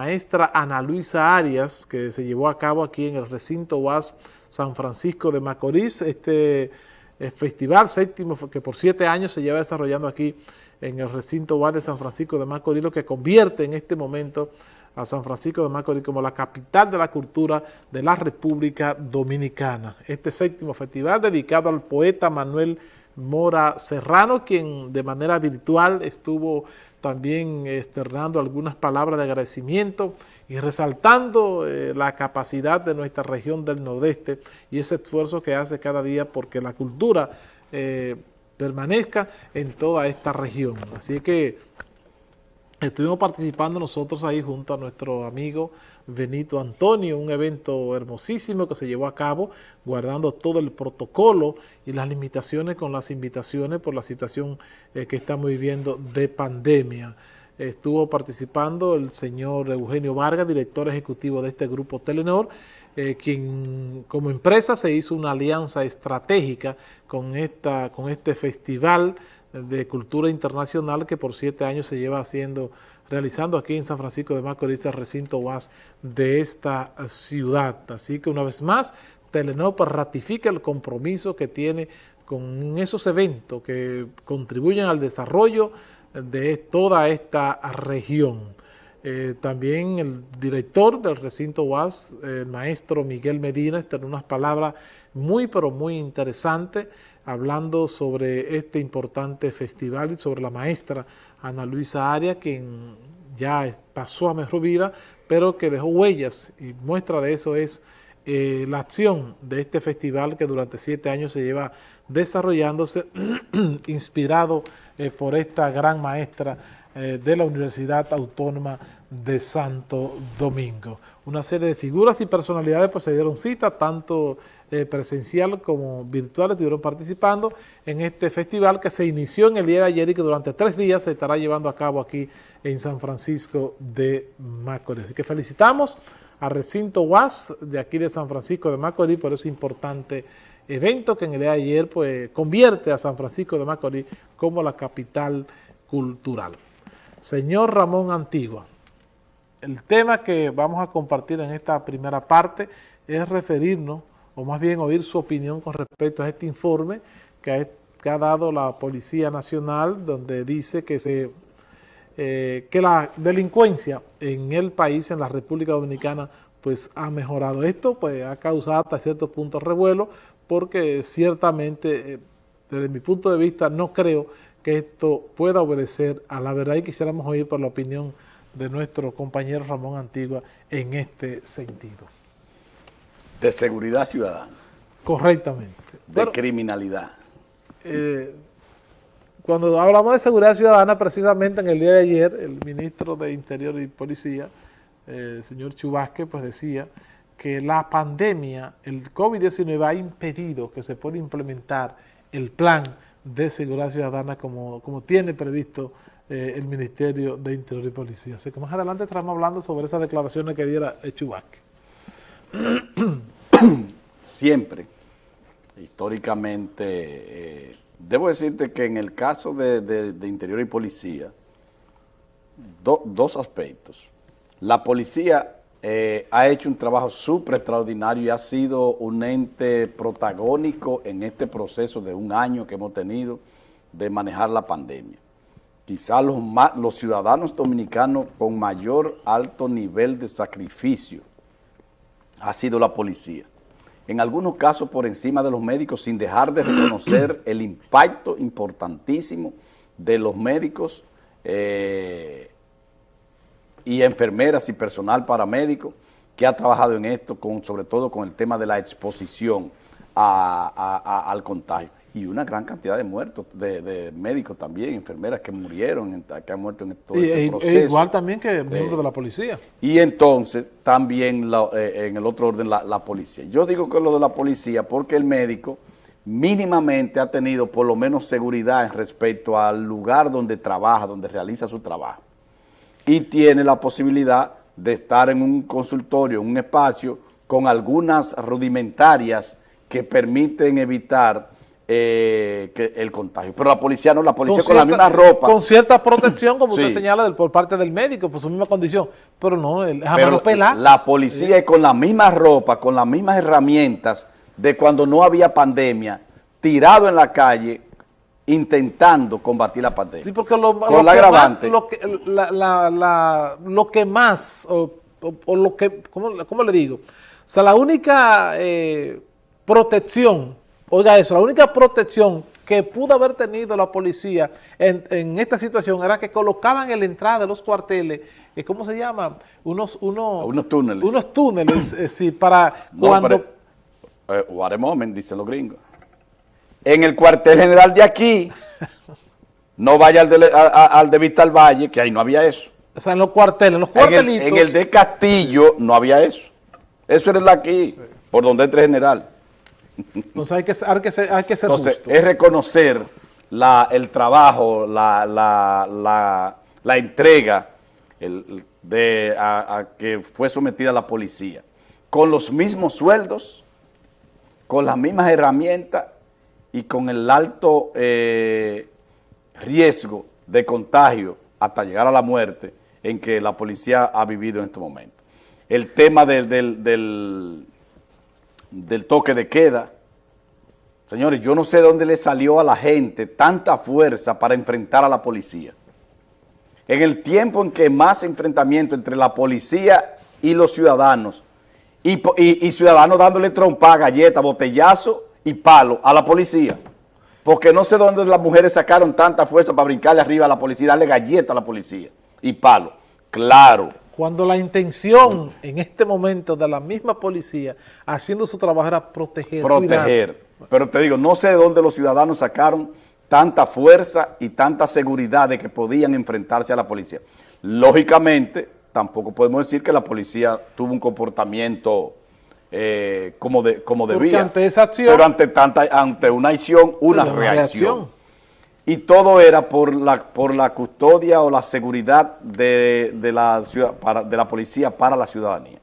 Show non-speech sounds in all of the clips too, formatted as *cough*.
maestra Ana Luisa Arias, que se llevó a cabo aquí en el recinto UAS San Francisco de Macorís, este eh, festival séptimo que por siete años se lleva desarrollando aquí en el recinto UAS de San Francisco de Macorís, lo que convierte en este momento a San Francisco de Macorís como la capital de la cultura de la República Dominicana. Este séptimo festival dedicado al poeta Manuel Mora Serrano, quien de manera virtual estuvo también externando algunas palabras de agradecimiento y resaltando eh, la capacidad de nuestra región del Nordeste y ese esfuerzo que hace cada día porque la cultura eh, permanezca en toda esta región. Así que estuvimos participando nosotros ahí junto a nuestro amigo Benito Antonio, un evento hermosísimo que se llevó a cabo guardando todo el protocolo y las limitaciones con las invitaciones por la situación eh, que estamos viviendo de pandemia. Estuvo participando el señor Eugenio Vargas, director ejecutivo de este grupo Telenor, eh, quien como empresa se hizo una alianza estratégica con, esta, con este festival de cultura internacional que por siete años se lleva haciendo realizando aquí en San Francisco de Macorís, el recinto UAS de esta ciudad. Así que una vez más, Telenor ratifica el compromiso que tiene con esos eventos que contribuyen al desarrollo de toda esta región. Eh, también el director del recinto UAS, el maestro Miguel Medina, está en unas palabras muy pero muy interesantes hablando sobre este importante festival y sobre la maestra Ana Luisa Arias, quien ya pasó a mejor vida, pero que dejó huellas. Y muestra de eso es eh, la acción de este festival que durante siete años se lleva desarrollándose, *clears throat* inspirado eh, por esta gran maestra eh, de la Universidad Autónoma de Santo Domingo. Una serie de figuras y personalidades pues se dieron cita, tanto eh, presencial como virtual, estuvieron participando en este festival que se inició en el día de ayer y que durante tres días se estará llevando a cabo aquí en San Francisco de Macorís. Así que felicitamos a Recinto UAS de aquí de San Francisco de Macorís por ese importante evento que en el día de ayer pues, convierte a San Francisco de Macorís como la capital cultural. Señor Ramón Antigua, el tema que vamos a compartir en esta primera parte es referirnos o más bien oír su opinión con respecto a este informe que ha, dado la Policía Nacional, donde dice que, se, eh, que la delincuencia en el país, en la República Dominicana, pues ha mejorado. Esto pues ha causado hasta cierto punto revuelo, porque ciertamente, eh, desde mi punto de vista, no creo que esto pueda obedecer a la verdad y quisiéramos oír por la opinión de nuestro compañero Ramón Antigua en este sentido. De seguridad ciudadana. Correctamente. De criminalidad. Eh, cuando hablamos de seguridad ciudadana, precisamente en el día de ayer, el ministro de Interior y Policía, eh, el señor Chubasque, pues decía que la pandemia, el COVID-19 ha impedido que se pueda implementar el plan de seguridad ciudadana como, como tiene previsto eh, el Ministerio de Interior y Policía. Así que más adelante estaremos hablando sobre esas declaraciones que diera Chubasque. *coughs* Siempre, históricamente, eh, debo decirte que en el caso de, Interior y Policía, dos aspectos. La policía eh, ha hecho un trabajo súper extraordinario y ha sido un ente protagónico en este proceso de un año que hemos tenido de manejar la pandemia. Quizás los, ciudadanos dominicanos con mayor alto nivel de sacrificio ha sido la policía. En algunos casos por encima de los médicos sin dejar de reconocer el impacto importantísimo de los médicos eh, y enfermeras y personal paramédico que ha trabajado en esto, sobre todo con el tema de la exposición al contagio y una gran cantidad de muertos, de, médicos también, enfermeras que murieron, que han muerto en todo este e proceso. igual también que miembros de la policía. Y entonces también eh, en el otro orden la, la, policía. Yo digo que lo de la policía porque el médico mínimamente ha tenido por lo menos seguridad en respecto al lugar donde trabaja, donde realiza su trabajo. Y tiene la posibilidad de estar en un consultorio, en un espacio, con algunas rudimentarias que permiten evitar eh, que el contagio. Pero la policía no, la policía con, la misma ropa. Con cierta protección, como usted señala, por parte del médico, por su misma condición. Pero no, el, a Pero mano pelada. la policía es con la misma ropa, con las mismas herramientas de cuando no había pandemia, tirado en la calle, intentando combatir la pandemia. Sí, porque lo, Con lo la que agravante. más, lo que, la- la- la- lo que más, o, o- o lo que, ¿cómo, cómo le digo? O sea, la única eh, protección, oiga eso, la única protección que pudo haber tenido la policía en, en esta situación era que colocaban en la entrada de los cuarteles, eh, ¿cómo se llama? Unos, unos, Unos túneles. Unos túneles, eh, sí, para No, cuando... pero, eh, what a moment, dicen los gringos. En el cuartel general de aquí, no vaya al de, a- a- al de Vista al Valle, que ahí no había eso. o sea, en los cuarteles, en los En el, cuartelitos... en el de Castillo no había eso. Eso era el de aquí, por donde entre general. Entonces hay que, ser- hay que ser, hay que ser Entonces, justo. es reconocer la- el trabajo, la, la- la- la entrega el- de, a, a que fue sometida la policía, con los mismos sueldos, con las mismas herramientas y con el alto eh, riesgo de contagio hasta llegar a la muerte en que la policía ha vivido en este momento. El tema del, del- del- del toque de queda, Señores, yo no sé de dónde le salió a la gente tanta fuerza para enfrentar a la policía. En el tiempo en que más enfrentamiento entre la policía y los ciudadanos, y, y- y ciudadanos dándole trompa, galleta, botellazo y palo a la policía. Porque no sé dónde las mujeres sacaron tanta fuerza para brincarle arriba a la policía, darle galleta a la policía y palo. Claro, Cuando la intención en este momento de la misma policía haciendo su trabajo era proteger. proteger. Pero te digo, no sé de dónde los ciudadanos sacaron tanta fuerza y tanta seguridad de que podían enfrentarse a la policía. Lógicamente, tampoco podemos decir que la policía tuvo un comportamiento eh, como, de, como debía. ante esa acción- Pero ante, tanta, ante una acción, una, Una reacción. reacción. Y todo era por la, por la custodia o la seguridad de, de la, ciudad, para, de la policía para la ciudadanía.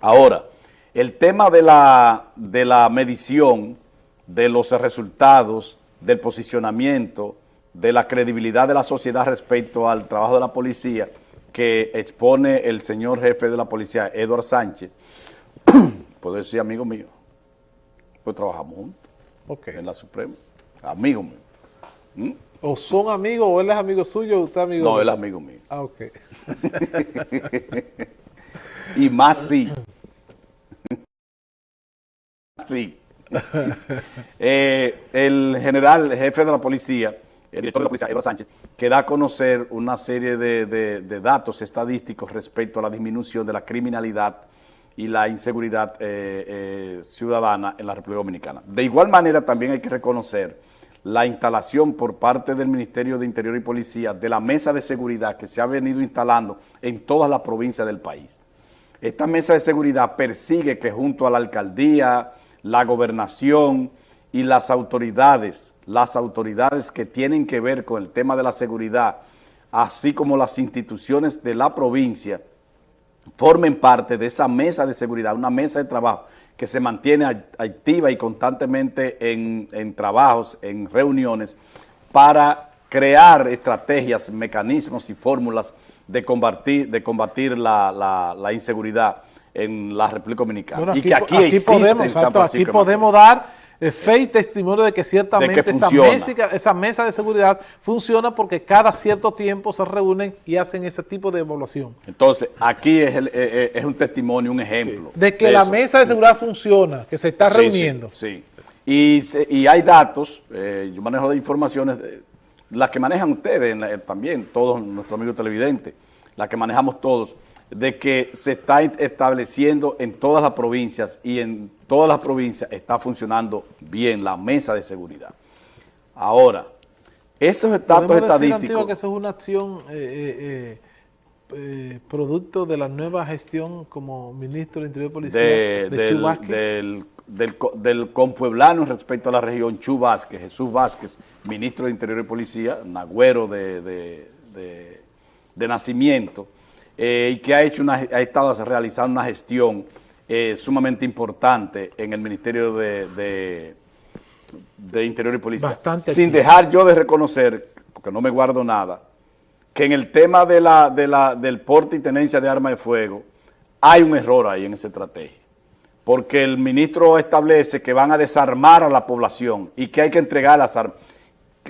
Ahora, el tema de la, de la medición, de los resultados, del posicionamiento, de la credibilidad de la sociedad respecto al trabajo de la policía que expone el señor jefe de la policía, Eduard Sánchez, *clears throat* puedo decir amigo mío, pues trabajamos juntos en la Suprema, amigo mío. O son amigos, o él es amigo suyo, o usted amigo No, él es amigo mío. Ah, ok. *laughs* Y más sí. *laughs* Sí. Eh, el general, el jefe de la policía, el director de la policía, Eduardo Sánchez, que da a conocer una serie de, de- de datos estadísticos respecto a la disminución de la criminalidad y la inseguridad eh, eh, ciudadana en la República Dominicana. De igual manera, también hay que reconocer la instalación por parte del Ministerio de Interior y Policía de la mesa de seguridad que se ha venido instalando en todas las provincias del país. Esta mesa de seguridad persigue que junto a la alcaldía, la gobernación y las autoridades, las autoridades que tienen que ver con el tema de la seguridad, así como las instituciones de la provincia, formen parte de esa mesa de seguridad, una mesa de trabajo que se mantiene act- activa y constantemente en, en trabajos, en reuniones, para crear estrategias, mecanismos y fórmulas de combatir, de combatir la, la- la inseguridad en la República Dominicana. Bueno, y que aquí, existe podemos, en San aquí Francisco de podemos dar fe y testimonio de que ciertamente esa, mesa, esa mesa de seguridad funciona porque cada cierto tiempo se reúnen y hacen ese tipo de evaluación. Entonces, aquí es, el- eh, eh, es un testimonio, un ejemplo. De que la eso. mesa de seguridad funciona, que se está Sí, reuniendo. Sí. Y, y hay datos, eh, yo manejo de informaciones, eh, las que manejan ustedes en la- eh, también, todos nuestros amigos televidentes, las que manejamos todos, de que se está est- estableciendo en todas las provincias y en todas las provincias está funcionando bien la mesa de seguridad. Ahora, esos datos Podemos decir, estadísticos... que eso es una acción eh, eh, eh, producto de la nueva gestión como ministro de Interior y Policía de- de, del, del, del, del compueblano respecto a la región, Chu Vázquez, Jesús Vázquez, ministro de Interior y Policía, nagüero de- de- de nacimiento, eh, y que ha, hecho una, ha estado realizando una gestión eh, sumamente importante en el Ministerio de, de- de Interior y Policía. Bastante Sin activo. dejar yo de reconocer, porque no me guardo nada, que en el tema de la, de la, del porte y tenencia de armas de fuego hay un error ahí en esa estrategia. Porque el ministro establece que van a desarmar a la población y que hay que entregar las armas.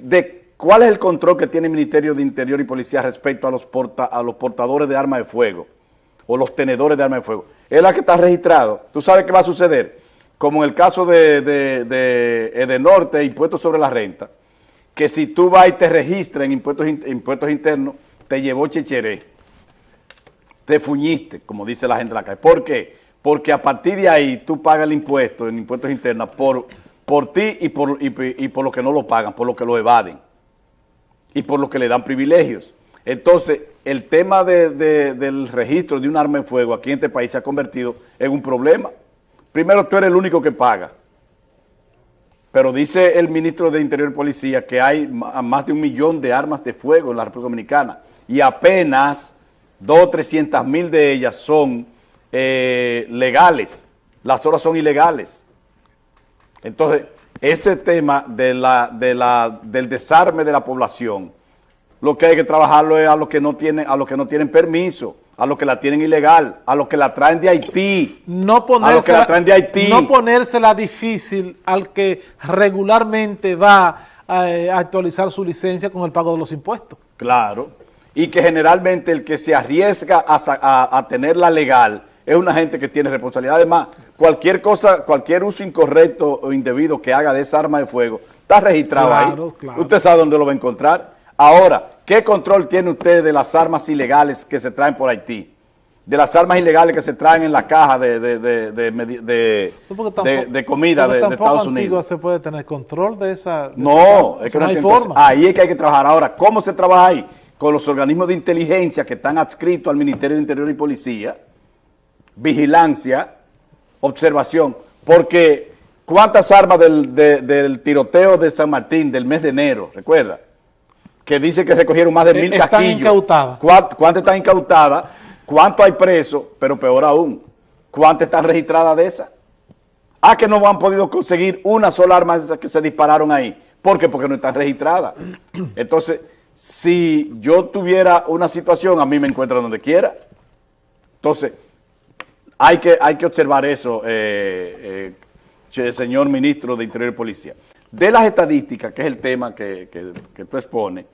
De, ¿Cuál es el control que tiene el Ministerio de Interior y Policía respecto a los, porta, a los portadores de armas de fuego o los tenedores de armas de fuego? Es la que está registrado. ¿Tú sabes qué va a suceder? Como en el caso de, de, de Edenorte, impuestos sobre la renta, que si tú vas y te registras en impuestos, impuestos internos, te llevó checheré, te fuñiste, como dice la gente de la calle. ¿Por qué? Porque a partir de ahí tú pagas el impuesto en impuestos internos por, por ti y por, y, por los que no lo pagan, por lo que lo evaden y por lo que le dan privilegios. Entonces, el tema de, del registro de un arma de fuego aquí en este país se ha convertido en un problema. Primero, tú eres el único que paga. Pero dice el ministro de Interior y Policía que hay más de un millón de armas de fuego en la República Dominicana y apenas dos o trescientas mil de ellas son eh, legales. Las otras son ilegales. Entonces, ese tema de la, de la, del desarme de la población, lo que hay que trabajarlo es a los que no tienen, a los que no tienen permiso a los que la tienen ilegal, a los que la traen de Haití, no a los que la traen de Haití. No ponérsela difícil al que regularmente va a, actualizar su licencia con el pago de los impuestos. Claro, y que generalmente el que se arriesga a, tenerla legal es una gente que tiene responsabilidad. Además, cualquier cosa, cualquier uso incorrecto o indebido que haga de esa arma de fuego, está registrado ahí. Usted sabe dónde lo va a encontrar. Ahora, ¿qué control tiene usted de las armas ilegales que se traen por Haití? De las armas ilegales que se traen en la caja de, de, de, de, comida de, Estados Unidos. se puede tener control de esa? no, es que no, hay forma. Ahí es que hay que trabajar. Ahora, ¿cómo se trabaja ahí? Con los organismos de inteligencia que están adscritos al Ministerio de Interior y Policía, vigilancia, observación, porque ¿cuántas armas del, del tiroteo de San Martín del mes de enero, recuerda? que dice que recogieron más de eh, mil están casquillos. incautadas. ¿Cuántas están incautadas? ¿Cuánto hay presos? Pero peor aún, ¿cuántas están registradas de esas? Ah, que no han podido conseguir una sola arma de esas que se dispararon ahí. ¿Por qué? Porque no están registradas. Entonces, si yo tuviera una situación, a mí me encuentran donde quiera. Entonces, hay que, hay que observar eso, eh, eh, señor ministro de Interior y Policía. De las estadísticas, que es el tema que, que, que tú expones,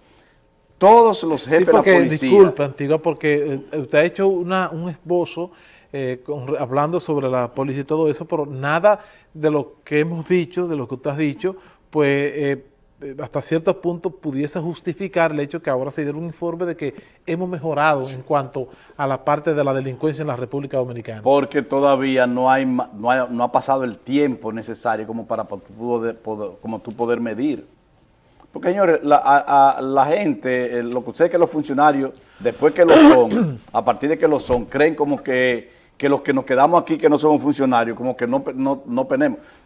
todos los jefes de la policía... Disculpe, Antigua, porque eh, usted ha hecho una, un esbozo eh, hablando sobre la policía y todo eso, pero nada de lo que hemos dicho, de lo que usted ha dicho, pues eh, hasta cierto punto pudiese justificar el hecho que ahora se diera un informe de que hemos mejorado en cuanto a la parte de la delincuencia en la República Dominicana. Porque todavía no, hay, no, ha pasado el tiempo necesario como para como tú poder medir. Porque, señores, la, a, la gente, lo que ustedes que los funcionarios, después que lo son, *clears throat* a partir de que lo son, creen como que, que los que nos quedamos aquí, que no somos funcionarios, como que no, no, no,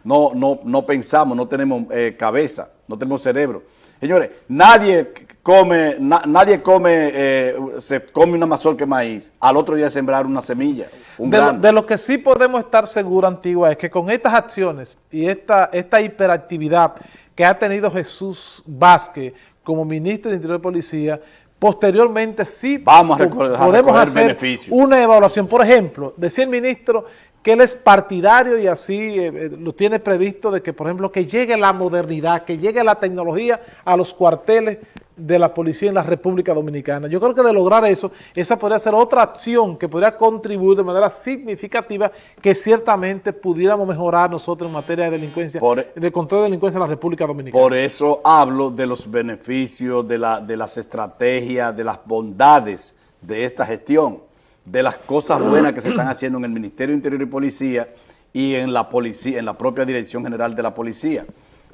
no, no, no pensamos, no tenemos eh, cabeza, no tenemos cerebro. Señores, nadie come, nadie come, eh, se come una mazorca de maíz, al otro día sembrar una semilla, de, lo, de, lo, que sí podemos estar seguros, Antigua, es que con estas acciones y esta, esta hiperactividad que ha tenido Jesús Vázquez como ministro de Interior de Policía, posteriormente sí Vamos a podemos hacer una evaluación. Por ejemplo, decía el ministro que él es partidario y así eh, eh, lo tiene previsto de que, por ejemplo, que llegue la modernidad, que llegue la tecnología a los cuarteles de la policía en la República Dominicana. Yo creo que de lograr eso, esa podría ser otra acción que podría contribuir de manera significativa que ciertamente pudiéramos mejorar nosotros en materia de delincuencia, de control de delincuencia en la República Dominicana. Por eso hablo de los beneficios, de, la, de las estrategias, de las bondades de esta gestión de las cosas buenas que se están haciendo en el Ministerio de Interior y Policía y en la policía, en la propia Dirección General de la Policía,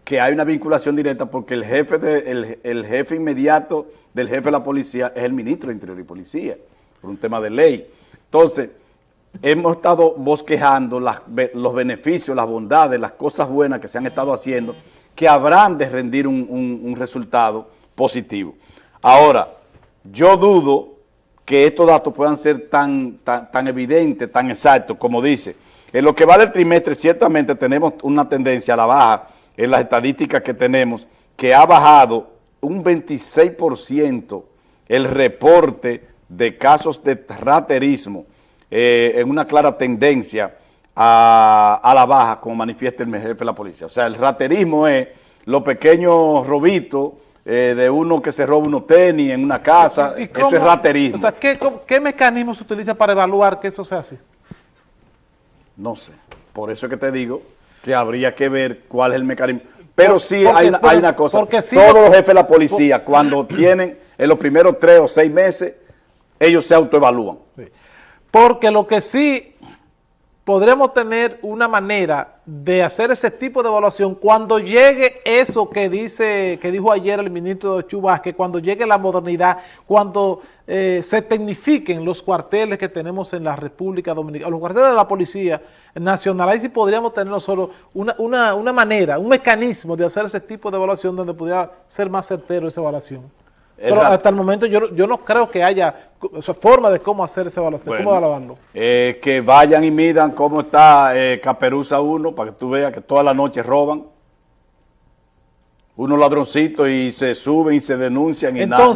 que hay una vinculación directa porque el jefe, de, el, jefe inmediato del jefe de la policía es el ministro de Interior y Policía, por un tema de ley. Entonces, hemos estado bosquejando los beneficios, las bondades, las cosas buenas que se han estado haciendo, que habrán de rendir un, un resultado positivo. Ahora, yo dudo que estos datos puedan ser tan, tan, evidentes, tan exactos, como dice. En lo que va del trimestre, ciertamente tenemos una tendencia a la baja en las estadísticas que tenemos, que ha bajado un 26% el reporte de casos de raterismo eh, en una clara tendencia a, a, la baja, como manifiesta el jefe de la policía. O sea, el raterismo es los pequeños robitos eh, de uno que se roba unos tenis en una casa, eso es raterismo. O sea, ¿qué, ¿qué mecanismo se utiliza para evaluar que eso sea así? No sé, por eso es que te digo que habría que ver cuál es el mecanismo. Pero sí hay, hay, una cosa, todos los jefes de la policía, cuando *clears throat* tienen en los primeros tres o seis meses, ellos se autoevalúan. Porque lo que sí podremos tener una manera de hacer ese tipo de evaluación cuando llegue eso que dice que dijo ayer el ministro Chubas, que cuando llegue la modernidad, cuando eh, se tecnifiquen los cuarteles que tenemos en la República Dominicana, los cuarteles de la Policía Nacional, ahí sí podríamos tener solo una, una, una manera, un mecanismo de hacer ese tipo de evaluación donde pudiera ser más certero esa evaluación. Pero hasta el momento yo, yo no creo que haya forma de cómo hacer esa evaluación, cómo evaluarlo. Eh, que vayan y midan cómo está eh, Caperuza 1 para que tú veas que toda la noche roban. Unos ladroncitos y se suben y se denuncian y nada.